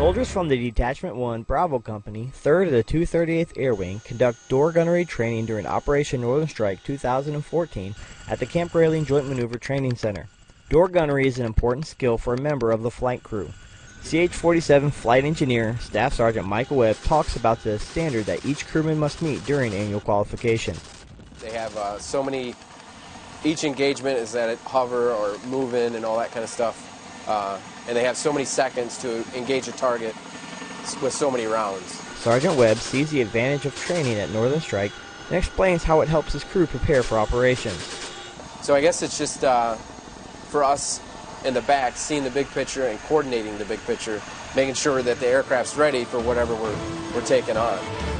Soldiers from the Detachment 1 Bravo Company, 3rd of the 238th Air Wing, conduct door gunnery training during Operation Northern Strike 2014 at the Camp Grayling Joint Maneuver Training Center. Door gunnery is an important skill for a member of the flight crew. CH-47 Flight Engineer Staff Sergeant Michael Webb talks about the standard that each crewman must meet during annual qualification. They have uh, so many, each engagement is that it hover or move in and all that kind of stuff. Uh, and they have so many seconds to engage a target with so many rounds. Sergeant Webb sees the advantage of training at Northern Strike and explains how it helps his crew prepare for operations. So I guess it's just uh, for us in the back, seeing the big picture and coordinating the big picture, making sure that the aircraft's ready for whatever we're, we're taking on.